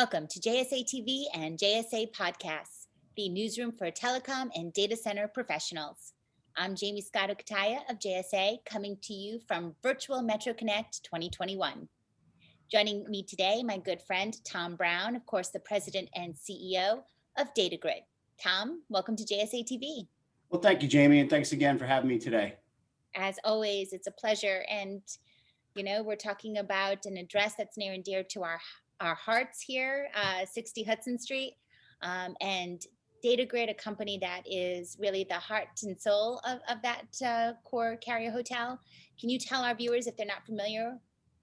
Welcome to JSA TV and JSA Podcasts, the newsroom for telecom and data center professionals. I'm Jaymie Scotto Cutaia of JSA, coming to you from Virtual Metro Connect 2021. Joining me today, my good friend Tom Brown, of course, the president and CEO of DataGryd. Tom, welcome to JSA TV. Well, thank you, Jaymie, and thanks again for having me today. As always, it's a pleasure. And, you know, we're talking about an address that's near and dear to our, our hearts here, uh, 60 Hudson Street. Um, and DataGryd, a company that is really the heart and soul of, of that uh, core carrier hotel. Can you tell our viewers, if they're not familiar,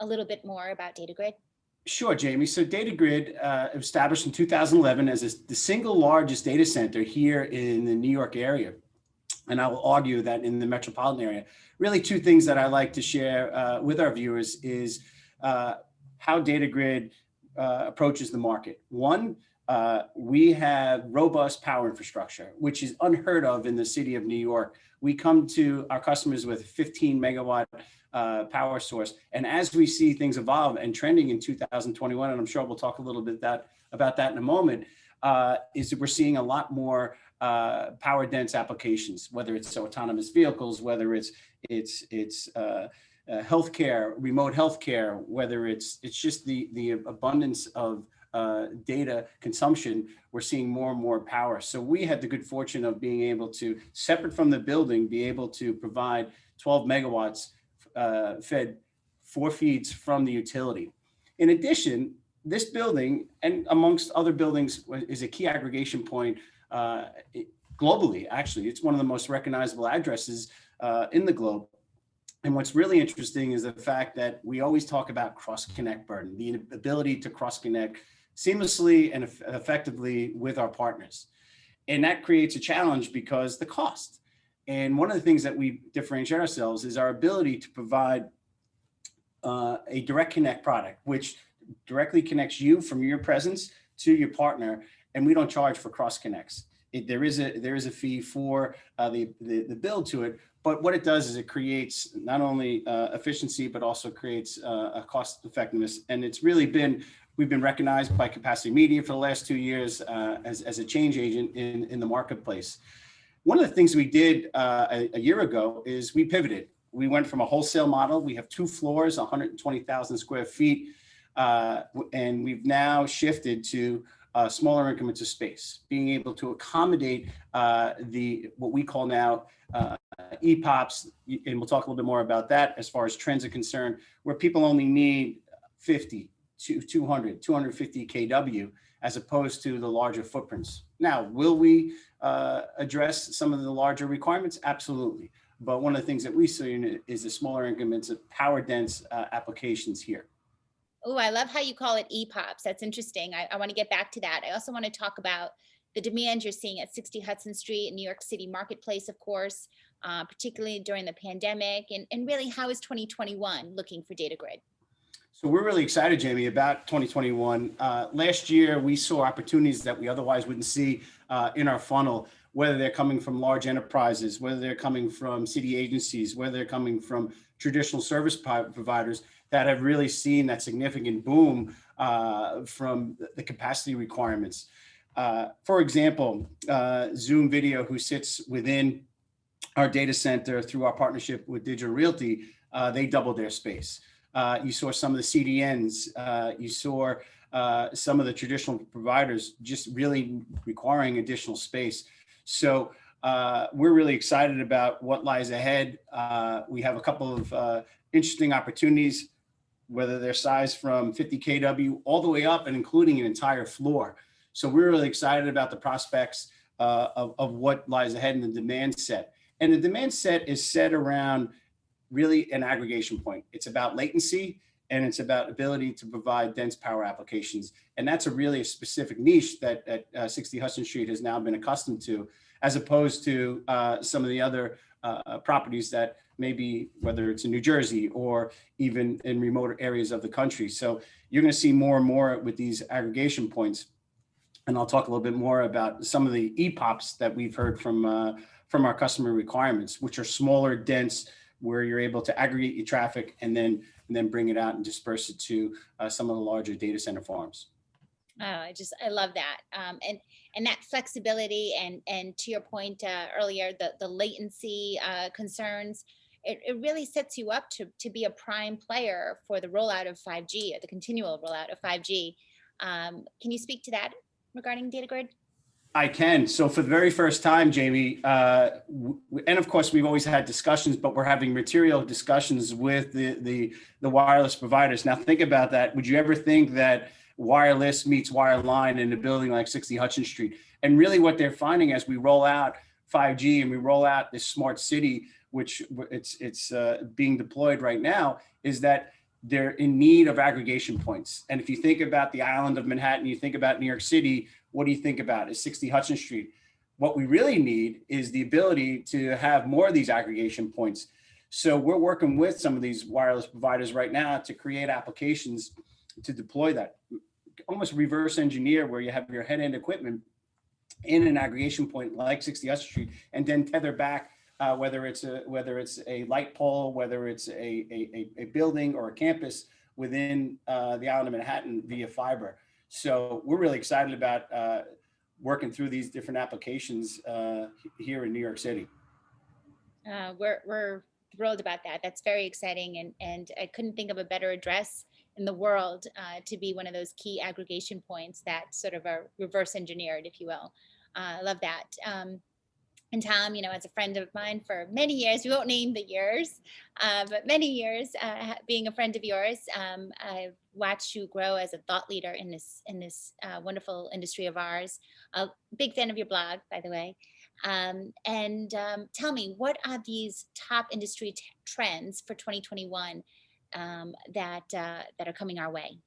a little bit more about DataGryd? Sure, Jaymie. So DataGryd uh, established in 2011 as a, the single largest data center here in the New York area. And I will argue that in the metropolitan area, really two things that I like to share uh, with our viewers is uh, how DataGryd uh, approaches the market. One, uh, we have robust power infrastructure, which is unheard of in the city of New York. We come to our customers with 15 megawatt uh, power source. And as we see things evolve and trending in 2021, and I'm sure we'll talk a little bit that about that in a moment, uh, is that we're seeing a lot more uh, power dense applications, whether it's autonomous vehicles, whether it's it's it's uh, healthcare, remote healthcare, whether it's it's just the the abundance of uh, data consumption, we're seeing more and more power. So we had the good fortune of being able to, separate from the building, be able to provide 12 megawatts uh, fed four feeds from the utility. In addition, this building and amongst other buildings is a key aggregation point uh, globally, actually. It's one of the most recognizable addresses uh, in the globe. And what's really interesting is the fact that we always talk about cross-connect burden, the ability to cross-connect seamlessly and effectively with our partners. And that creates a challenge because the cost. And one of the things that we differentiate ourselves is our ability to provide uh, a direct connect product, which directly connects you from your presence to your partner. And we don't charge for cross connects. It, there is a there is a fee for uh, the, the, the build to it, but what it does is it creates not only uh, efficiency but also creates uh, a cost effectiveness, and it's really been we've been recognized by Capacity Media for the last two years uh, as as a change agent in in the marketplace. One of the things we did uh, a, a, year ago is we pivoted. We went from a wholesale model. We have two floors, 120,000 square feet, uh, and we've now shifted to uh, smaller increments of space, being able to accommodate uh, the what we call now uh, EPOPs, and we'll talk a little bit more about that as far as trends are concerned, where people only need 50, 200, 250 kW, as opposed to the larger footprints. Now, will we uh, address some of the larger requirements? Absolutely. But one of the things that we see is the smaller increments of power dense uh, applications here. Oh, I love how you call it EPOPs. That's interesting. I, I want to get back to that. I also want to talk about the demand you're seeing at 60 Hudson Street in New York City Marketplace, of course, uh, particularly during the pandemic, and, and really how is 2021 looking for DataGryd? So we're really excited, Jaymie, about 2021. Uh, last year, we saw opportunities that we otherwise wouldn't see uh, in our funnel, whether they're coming from large enterprises, whether they're coming from city agencies, whether they're coming from traditional service providers that have really seen that significant boom uh, from the capacity requirements. Uh, for example, uh, Zoom Video, who sits within our data center through our partnership with Digital Realty, uh, they doubled their space. Uh, you saw some of the CDNs, uh, you saw uh, some of the traditional providers just really requiring additional space. So uh, we're really excited about what lies ahead. Uh, we have a couple of interesting opportunities, whether they're sized from 50 kW all the way up and including an entire floor. So we're really excited about the prospects of, of what lies ahead in the demand set. And the demand set is set around really an aggregation point. It's about latency and it's about ability to provide dense power applications. And that's a really specific niche that at uh, 60 Hudson Street has now been accustomed to, as opposed to uh, some of the other uh, properties that maybe whether it's in New Jersey or even in remote areas of the country. So you're gonna see more and more with these aggregation points. And I'll talk a little bit more about some of the EPOPs that we've heard from, uh, from our customer requirements, which are smaller, dense, where you're able to aggregate your traffic and then and then bring it out and disperse it to uh, some of the larger data center farms. Oh, I just, I love that. Um, and, and that flexibility and, and to your point, uh, earlier, the, the latency, uh, concerns, it, it really sets you up to, to be a prime player for the rollout of 5G or the continual rollout of 5G. Um, can you speak to that regarding DataGryd? I can. So for the very first time, Jaymie, uh, and of course, we've always had discussions, but we're having material discussions with the, the, the wireless providers. Now think about that. Would you ever think that wireless meets wireline in a building like 60 Hudson Street? And really what they're finding as we roll out 5G and we roll out this smart city, which it's, it's uh, being deployed right now, is that they're in need of aggregation points. And if you think about the island of Manhattan, you think about New York City, what do you think about is 60 Hudson Street? What we really need is the ability to have more of these aggregation points. So we're working with some of these wireless providers right now to create applications to deploy that. Almost reverse engineer where you have your head-end equipment in an aggregation point like 60 Hudson Street and then tether back uh, whether it's a whether it's a light pole, whether it's a, a, a, building or a campus within uh, the island of Manhattan via fiber. So we're really excited about uh, working through these different applications uh, here in New York City. Uh, we're, we're thrilled about that. That's very exciting. And, and I couldn't think of a better address in the world uh, to be one of those key aggregation points that sort of are reverse engineered, if you will. I love that. Um, and Tom, you know, as a friend of mine for many years, we won't name the years, uh, but many years uh, being a friend of yours, um, I've watched you grow as a thought leader in this in this uh, wonderful industry of ours. A big fan of your blog, by the way. Um, and um, tell me, what are these top industry trends for 2021 um, that uh, that are coming our way?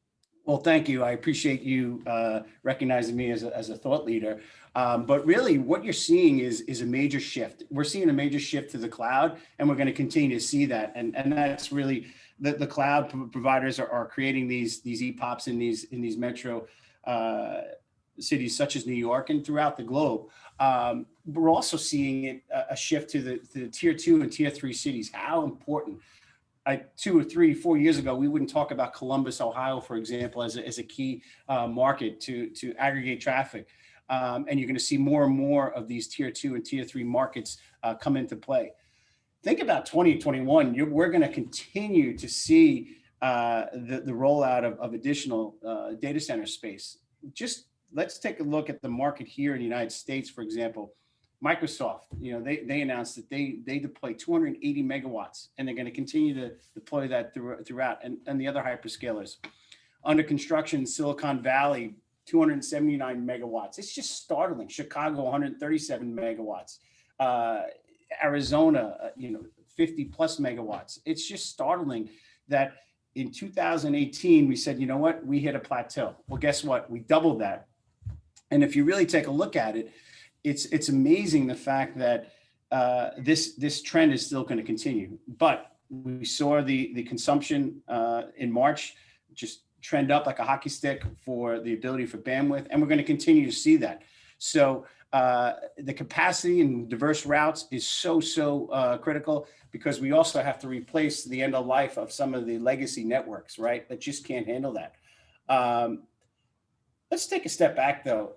Well, thank you. I appreciate you uh, recognizing me as a, as a thought leader. Um, but really, what you're seeing is is a major shift. We're seeing a major shift to the cloud, and we're going to continue to see that. And and that's really the, the cloud providers are, are creating these these EPOPs in these in these metro uh, cities such as New York and throughout the globe. Um, we're also seeing it a shift to the, to the tier two and tier three cities. How important I, two or three, four years ago, we wouldn't talk about Columbus, Ohio, for example, as a, as a key uh, market to, to aggregate traffic. Um, and you're going to see more and more of these tier two and tier three markets uh, come into play. Think about 2021, you're, we're going to continue to see uh, the, the rollout of, of additional uh, data center space. Just let's take a look at the market here in the United States, for example. Microsoft, you know, they, they announced that they they deploy 280 megawatts and they're going to continue to deploy that through, throughout and, and the other hyperscalers. Under construction, Silicon Valley, 279 megawatts. It's just startling. Chicago, 137 megawatts. Uh, Arizona, uh, you know, 50 plus megawatts. It's just startling that in 2018, we said, you know what, we hit a plateau. Well, guess what? We doubled that. And if you really take a look at it, it's it's amazing the fact that uh, this this trend is still going to continue. But we saw the the consumption uh, in March just trend up like a hockey stick for the ability for bandwidth, and we're going to continue to see that. So uh, the capacity and diverse routes is so so uh, critical because we also have to replace the end of life of some of the legacy networks, right? That just can't handle that. Um, let's take a step back though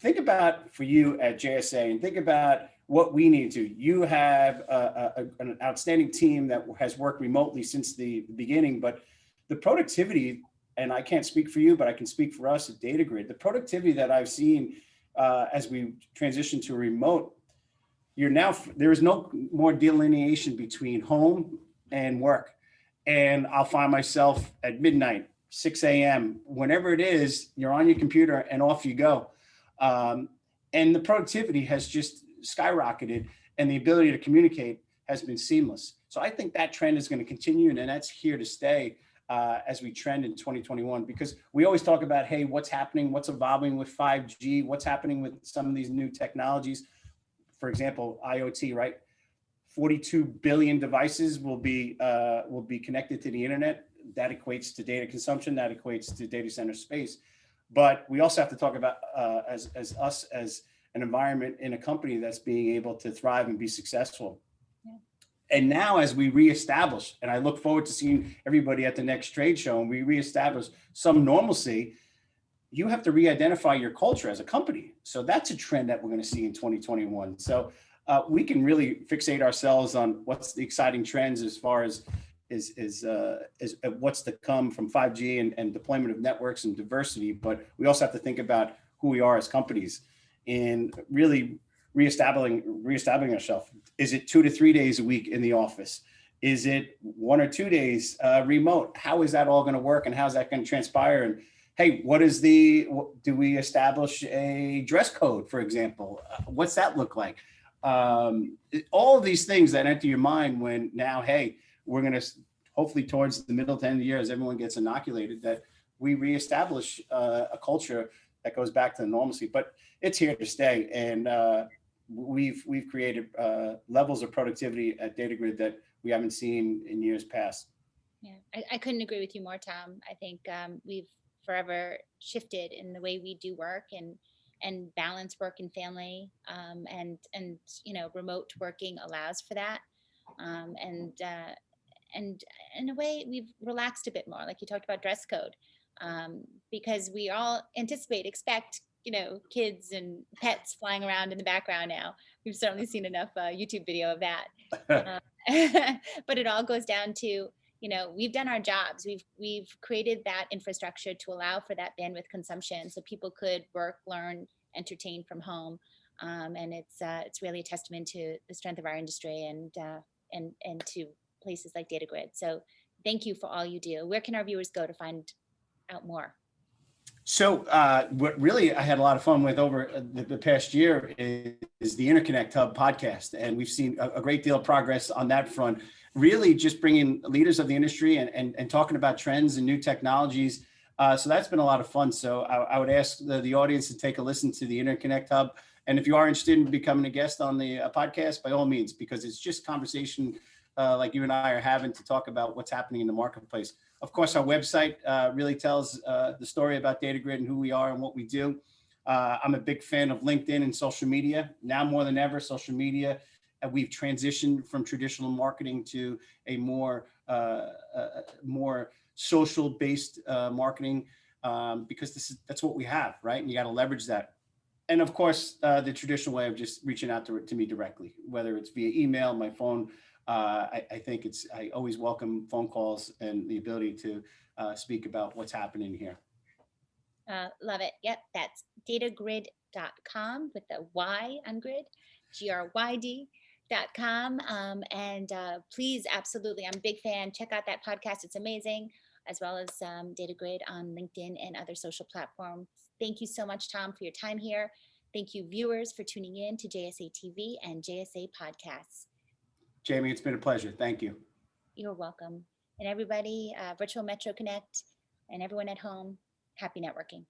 think about for you at JSA and think about what we need to. You have a, a, an outstanding team that has worked remotely since the beginning, but the productivity, and I can't speak for you, but I can speak for us at DataGryd, the productivity that I've seen uh, as we transition to remote, you're now, there is no more delineation between home and work. And I'll find myself at midnight, 6 a.m., whenever it is, you're on your computer and off you go. Um, and the productivity has just skyrocketed and the ability to communicate has been seamless. So I think that trend is going to continue and that's here to stay uh, as we trend in 2021 because we always talk about, hey, what's happening, what's evolving with 5G, what's happening with some of these new technologies. For example, IoT, right? 42 billion devices will be uh, will be connected to the internet. That equates to data consumption. That equates to data center space. But we also have to talk about uh, as, as us as an environment in a company that's being able to thrive and be successful. Yeah. And now as we reestablish, and I look forward to seeing everybody at the next trade show and we reestablish some normalcy, you have to re-identify your culture as a company. So that's a trend that we're going to see in 2021. So uh, we can really fixate ourselves on what's the exciting trends as far as is is uh, is uh, what's to come from 5G and, and deployment of networks and diversity. But we also have to think about who we are as companies and really reestablishing reestablishing ourselves. Is it two to three days a week in the office? Is it one or two days uh, remote? How is that all going to work, and how's that going to transpire? And hey, what is the do we establish a dress code, for example? Uh, what's that look like? Um, all of these things that enter your mind when now, hey, we're going to hopefully towards the middle to end of the year, as everyone gets inoculated, that we reestablish uh, a culture that goes back to the normalcy. But it's here to stay, and uh, we've we've created uh, levels of productivity at DataGryd that we haven't seen in years past. Yeah, I, I couldn't agree with you more, Tom. I think um, we've forever shifted in the way we do work and and balance work and family um, and and you know remote working allows for that um, and uh, and in a way we've relaxed a bit more like you talked about dress code um, because we all anticipate expect you know kids and pets flying around in the background now. We've certainly seen enough uh, youtube video of that. Uh, but it all goes down to you know we've done our jobs. We've we've created that infrastructure to allow for that bandwidth consumption so people could work learn entertain from home. Um, and it's uh, it's really a testament to the strength of our industry and uh, and and to places like DataGryd. So thank you for all you do. Where can our viewers go to find out more? So uh, what really I had a lot of fun with over the, the past year is, is, the Interconnect Hub podcast. And we've seen a, a, great deal of progress on that front, really just bringing leaders of the industry and, and, and talking about trends and new technologies. Uh, so that's been a lot of fun. So I, I would ask the, the, audience to take a listen to the Interconnect Hub. And if you are interested in becoming a guest on the uh, podcast, by all means, because it's just conversation uh, like you and I are having to talk about what's happening in the marketplace. Of course, our website uh, really tells uh, the story about DataGryd and who we are and what we do. Uh, I'm a big fan of LinkedIn and social media. Now more than ever, social media, and we've transitioned from traditional marketing to a more, uh, uh, more social-based marketing um, because this is, that's what we have, right? And you got to leverage that and of course, uh, the traditional way of just reaching out to, to me directly, whether it's via email, my phone, uh, I, I, think it's, I always welcome phone calls and the ability to uh, speak about what's happening here. Uh, love it. Yep, that's datagryd.com with the Y on grid, G-R-Y-D.com. Um, and uh, please, absolutely, I'm a big fan. Check out that podcast. It's amazing, as well as um, DataGryd on LinkedIn and other social platforms. Thank you so much, Tom, for your time here. Thank you, viewers, for tuning in to JSA TV and JSA Podcasts. Jaymie, it's been a pleasure. Thank you. You're welcome. And everybody, uh, Virtual Metro Connect and everyone at home, happy networking.